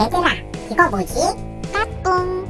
얘들아 이거 뭐지? 까꿍